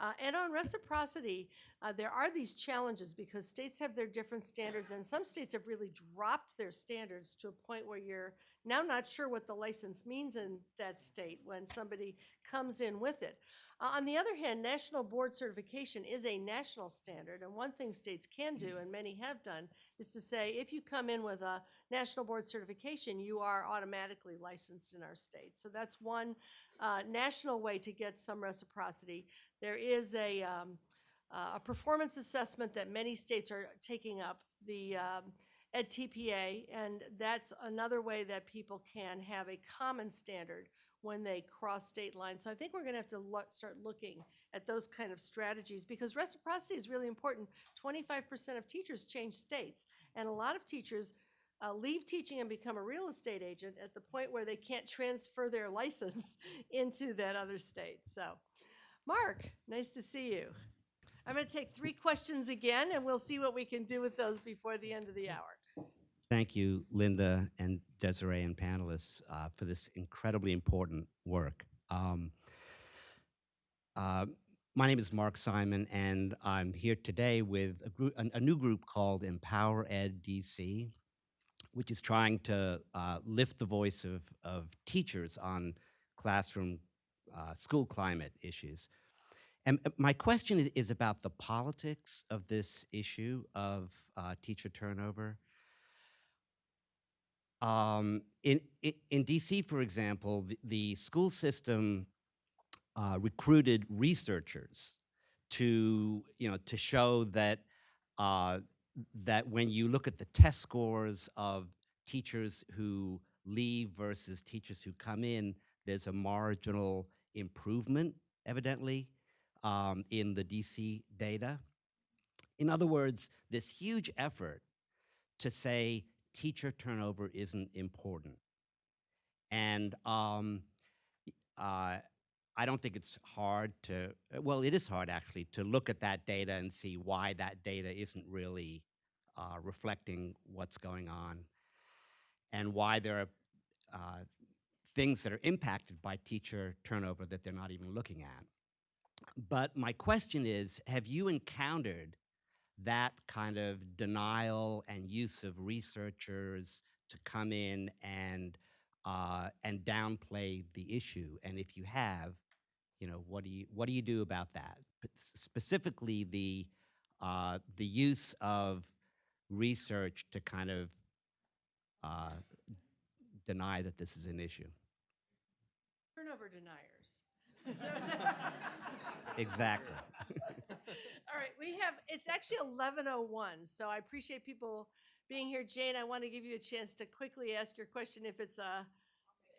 Uh, and on reciprocity, uh, there are these challenges because states have their different standards, and some states have really dropped their standards to a point where you're now not sure what the license means in that state when somebody comes in with it. Uh, on the other hand, national board certification is a national standard, and one thing states can do, and many have done, is to say if you come in with a national board certification, you are automatically licensed in our state. So that's one uh, national way to get some reciprocity. There is a, um, uh, a performance assessment that many states are taking up, the um, edTPA, and that's another way that people can have a common standard when they cross state lines. So I think we're going to have to look, start looking at those kind of strategies because reciprocity is really important. 25% of teachers change states, and a lot of teachers uh, leave teaching and become a real estate agent at the point where they can't transfer their *laughs* license into that other state. So, Mark, nice to see you. I'm going to take three questions again, and we'll see what we can do with those before the end of the hour. Thank you, Linda and Desiree and panelists, uh, for this incredibly important work. Um, uh, my name is Mark Simon, and I'm here today with a, group, a, a new group called Empower Ed DC, which is trying to uh, lift the voice of, of teachers on classroom uh, school climate issues. And uh, my question is, is about the politics of this issue of uh, teacher turnover. Um, in, in, DC, for example, the, the school system uh, recruited researchers to, you know, to show that uh, that when you look at the test scores of teachers who leave versus teachers who come in, there's a marginal improvement, evidently, um, in the DC data. In other words, this huge effort to say teacher turnover isn't important. And um, uh, I don't think it's hard to, uh, well, it is hard actually to look at that data and see why that data isn't really uh, reflecting what's going on and why there are uh, things that are impacted by teacher turnover that they're not even looking at. But my question is have you encountered that kind of denial and use of researchers to come in and uh, and downplay the issue? And if you have, you know, what do you what do you do about that? But specifically, the uh, the use of research to kind of uh, deny that this is an issue. Turnover deniers. *laughs* Exactly. All right, we have, it's actually 11:01, so I appreciate people being here. Jane, I want to give you a chance to quickly ask your question if it's a,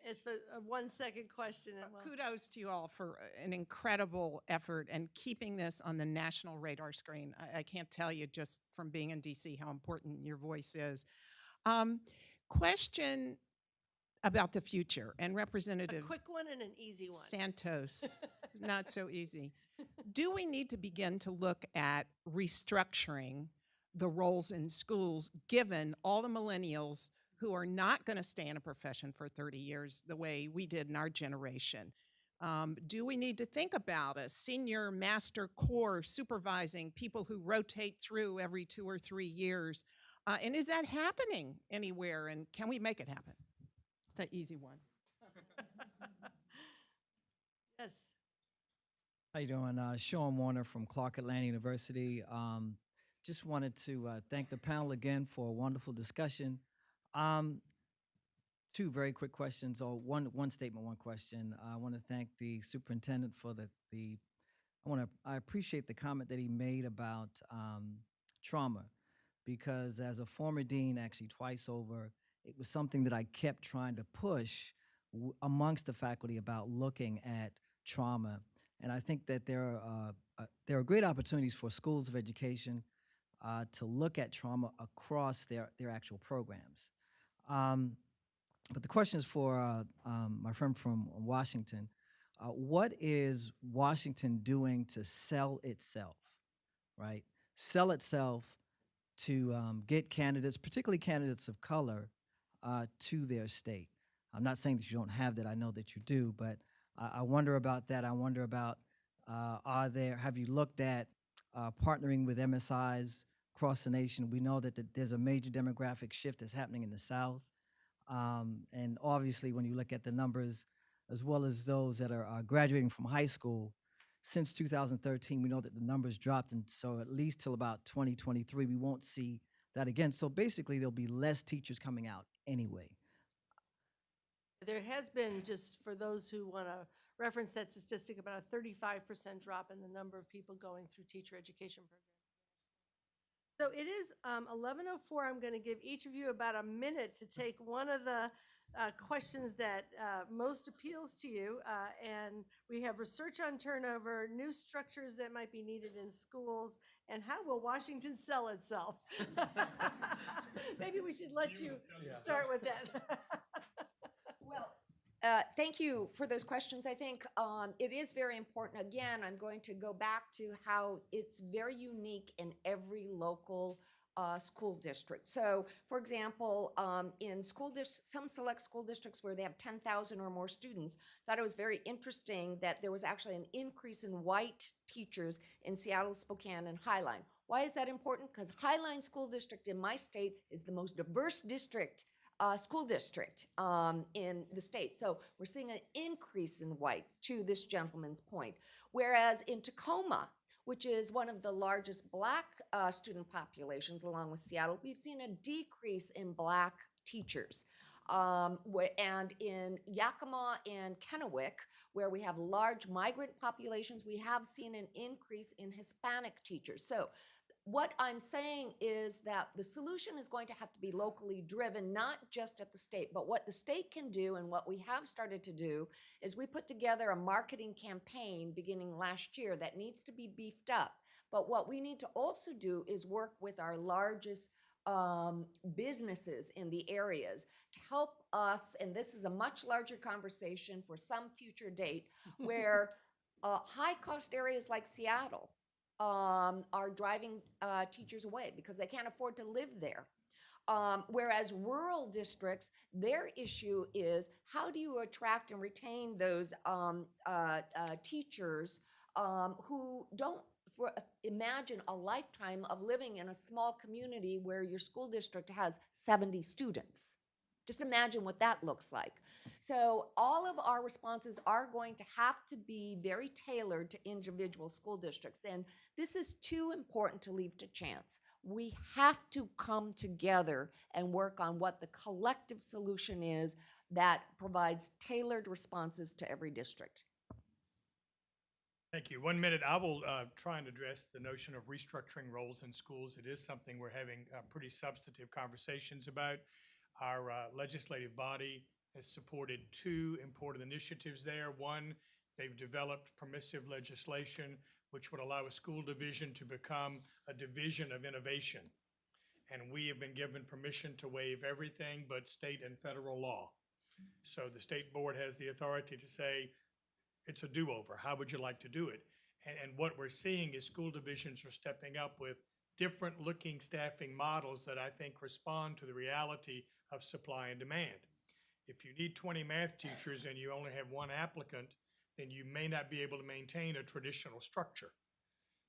it's a a one-second question. and we'll- Kudos to you all for uh, an incredible effort and keeping this on the national radar screen. I, I can't tell you just from being in DC how important your voice is. Um, question about the future and A Representative quick one and an easy one. Santos, *laughs* not so easy. Do we need to begin to look at restructuring the roles in schools, given all the millennials who are not going to stay in a profession for 30 years the way we did in our generation? Um, do we need to think about a senior master core supervising people who rotate through every two or three years? Uh, and is that happening anywhere? And can we make it happen? It's that easy one. *laughs* Yes. How you doing? Uh, Sean Warner from Clark Atlanta University. Um, just wanted to uh, thank the panel again for a wonderful discussion. Um, two very quick questions, or one one statement, one question. I want to thank the superintendent for the the. I want to. I appreciate the comment that he made about um, trauma, because as a former dean, actually twice over, it was something that I kept trying to push amongst the faculty about looking at trauma and I think that there are uh, uh, there are great opportunities for schools of education uh, to look at trauma across their their actual programs. Um, but the question is for uh, um, my friend from Washington: uh, What is Washington doing to sell itself? Right, sell itself to um, get candidates, particularly candidates of color, uh, to their state. I'm not saying that you don't have that. I know that you do, but I, I wonder about that. I wonder about uh, are there, have you looked at uh, partnering with MSIs across the nation? We know that the, there's a major demographic shift that's happening in the South. Um, and obviously, when you look at the numbers, as well as those that are graduating from high school, since 2013, we know that the numbers dropped. And so, at least till about 2023, we won't see that again. So, basically, there'll be less teachers coming out anyway. There has been, just for those who want to reference that statistic, about a 35% drop in the number of people going through teacher education programs. So it is um, 11:04. I'm going to give each of you about a minute to take one of the uh, questions that uh, most appeals to you. uh, And we have research on turnover, new structures that might be needed in schools, and how will Washington sell itself? *laughs* Maybe we should let you start with that. *laughs* Uh, thank you for those questions. I think um, it is very important. Again, I'm going to go back to how it's very unique in every local uh, school district. So, for example, um, in school dis- some select school districts where they have 10,000 or more students, thought it was very interesting that there was actually an increase in white teachers in Seattle, Spokane, and Highline. Why is that important? Because Highline School District in my state is the most diverse district uh, school district um, in the state. So we're seeing an increase in white to this gentleman's point. Whereas in Tacoma, which is one of the largest black uh, student populations along with Seattle, we've seen a decrease in black teachers. Um, and in Yakima and Kennewick, where we have large migrant populations, we have seen an increase in Hispanic teachers. So what I'm saying is that the solution is going to have to be locally driven, not just at the state, but what the state can do and what we have started to do is we put together a marketing campaign beginning last year that needs to be beefed up. But what we need to also do is work with our largest um, businesses in the areas to help us, and this is a much larger conversation for some future date, *laughs* where uh, high-cost areas like Seattle um, are driving uh, teachers away because they can't afford to live there. Um, whereas rural districts, their issue is how do you attract and retain those um, uh, uh, teachers um, who don't for, imagine a lifetime of living in a small community where your school district has 70 students. Just imagine what that looks like. So all of our responses are going to have to be very tailored to individual school districts. And this is too important to leave to chance. We have to come together and work on what the collective solution is that provides tailored responses to every district. Thank you. One minute, I will uh, try and address the notion of restructuring roles in schools. It is something we're having uh, pretty substantive conversations about. Our uh, legislative body has supported two important initiatives there. One, they've developed permissive legislation which would allow a school division to become a division of innovation. And we have been given permission to waive everything but state and federal law. So the state board has the authority to say, it's a do-over. How would you like to do it? And, and what we're seeing is school divisions are stepping up with different looking staffing models that I think respond to the reality of supply and demand. If you need 20 math teachers and you only have one applicant, then you may not be able to maintain a traditional structure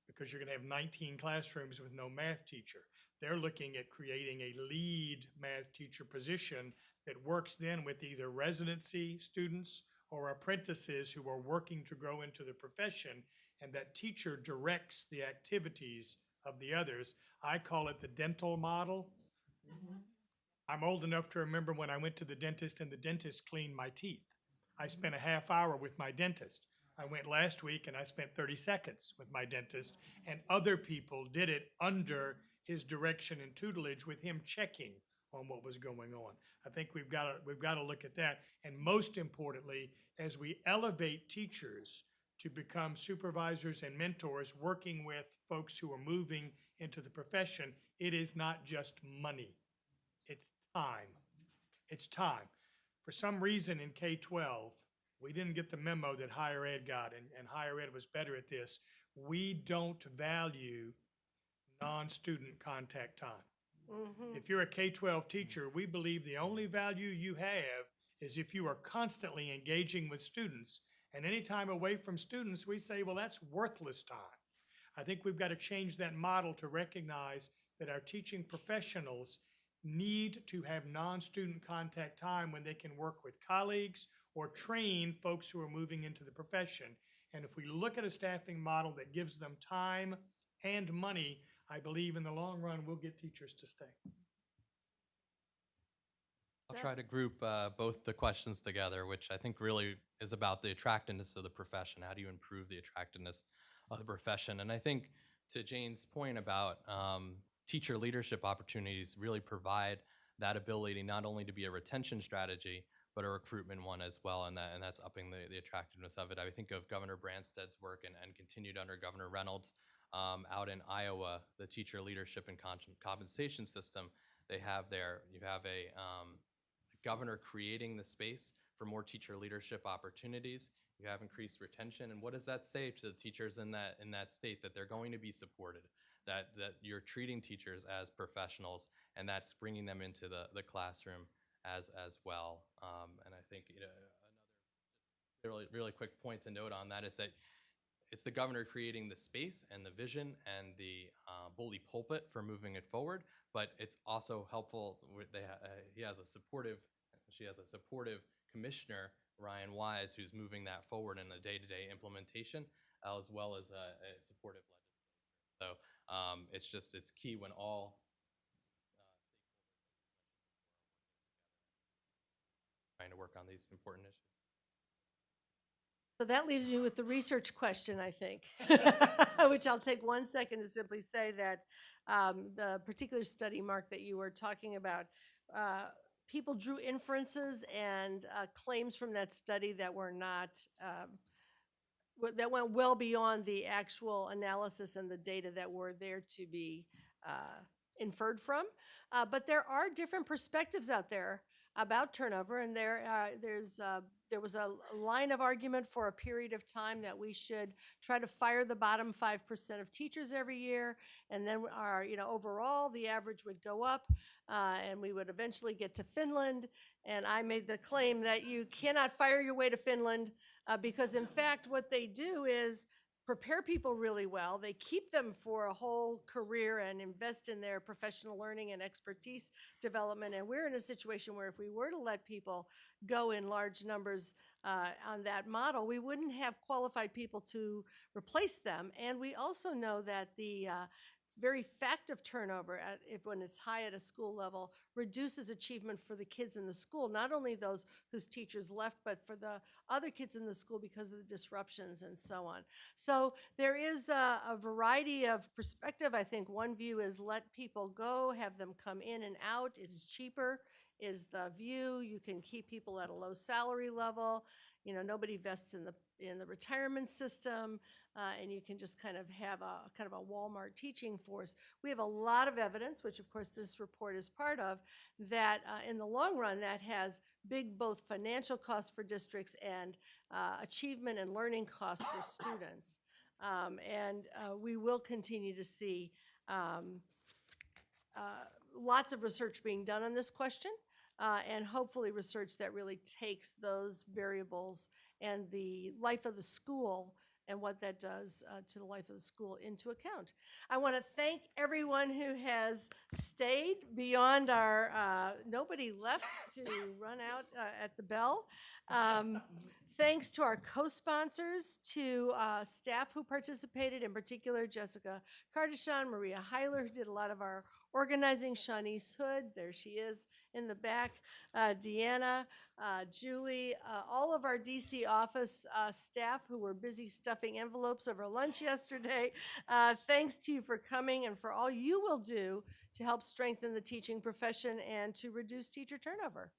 because you're going to have 19 classrooms with no math teacher. They're looking at creating a lead math teacher position that works then with either residency students or apprentices who are working to grow into the profession, and that teacher directs the activities of the others. I call it the dental model. Mm-hmm. I'm old enough to remember when I went to the dentist and the dentist cleaned my teeth. I spent a half hour with my dentist. I went last week and I spent 30 seconds with my dentist, and other people did it under his direction and tutelage with him checking on what was going on. I think we've got to we've got to look at that, and most importantly, as we elevate teachers to become supervisors and mentors, working with folks who are moving into the profession, it is not just money; it's time. It's time for some reason in K-12, we didn't get the memo that higher ed got, and, and higher ed was better at this. We don't value non-student contact time. Mhm. If you're a K-12 teacher, we believe the only value you have is if you are constantly engaging with students. And any time away from students, we say, well, that's worthless time. I think we've got to change that model to recognize that our teaching professionals need to have non-student contact time when they can work with colleagues or train folks who are moving into the profession. And if we look at a staffing model that gives them time and money, I believe in the long run, we'll get teachers to stay. I'll try to group uh, both the questions together, which I think really is about the attractiveness of the profession. How do you improve the attractiveness of the profession? And I think to Jane's point about um, teacher leadership opportunities really provide that ability not only to be a retention strategy, but a recruitment one as well, and that and that's upping the, the attractiveness of it. I think of Governor Branstad's work and, and continued under Governor Reynolds um, out in Iowa, the teacher leadership and compensation system they have there. You have a um, governor creating the space for more teacher leadership opportunities. You have increased retention, and what does that say to the teachers in that in that state that they're going to be supported? That that you're treating teachers as professionals, and that's bringing them into the the classroom as as well. Um, and I think you know another really really quick point to note on that is that it's the governor creating the space and the vision and the uh, bully pulpit for moving it forward, but it's also helpful. They ha- uh, he has a supportive, she has a supportive commissioner, Ryan Wise, who's moving that forward in the day-to-day implementation, as well as a, a supportive legislature. So um, it's just it's key when all uh, trying to work on these important issues. So that leaves me with the research question, I think, *laughs* *laughs* which I'll take one second to simply say that um, the particular study, Mark, that you were talking about, uh, people drew inferences and uh, claims from that study that were not, um, that went well beyond the actual analysis and the data that were there to be uh, inferred from. Uh, but there are different perspectives out there about turnover, and there uh, there's uh, there was a line of argument for a period of time that we should try to fire the bottom five percent of teachers every year, and then our you know overall the average would go up, uh, and we would eventually get to Finland. And I made the claim that you cannot fire your way to Finland uh, because in fact what they do is prepare people really well. They keep them for a whole career and invest in their professional learning and expertise development. And we're in a situation where if we were to let people go in large numbers uh, on that model, we wouldn't have qualified people to replace them. And we also know that the uh, very fact of turnover at, if when it's high at a school level reduces achievement for the kids in the school not only those whose teachers left but for the other kids in the school because of the disruptions and so on. So there is a, a variety of perspective. I think one view is let people go have them come in and out. It's cheaper is the view. You can keep people at a low salary level. You know nobody vests in the in the retirement system uh, and you can just kind of have a kind of a Walmart teaching force. We have a lot of evidence, which of course this report is part of, that uh, in the long run that has big both financial costs for districts and uh, achievement and learning costs for *coughs* students. Um, and uh, we will continue to see um, uh, lots of research being done on this question. Uh, and hopefully research that really takes those variables and the life of the school and what that does uh, to the life of the school into account. I want to thank everyone who has stayed beyond our, uh, nobody left to run out uh, at the bell. Um, thanks to our co-sponsors, to uh, staff who participated, in particular Jessica Cardichon, Maria Hyler, who did a lot of our organizing, Shanice Hood, there she is in the back, uh, Deanna, uh, Julie, uh, all of our DC office uh, staff who were busy stuffing envelopes over lunch yesterday. Uh, thanks to you for coming and for all you will do to help strengthen the teaching profession and to reduce teacher turnover.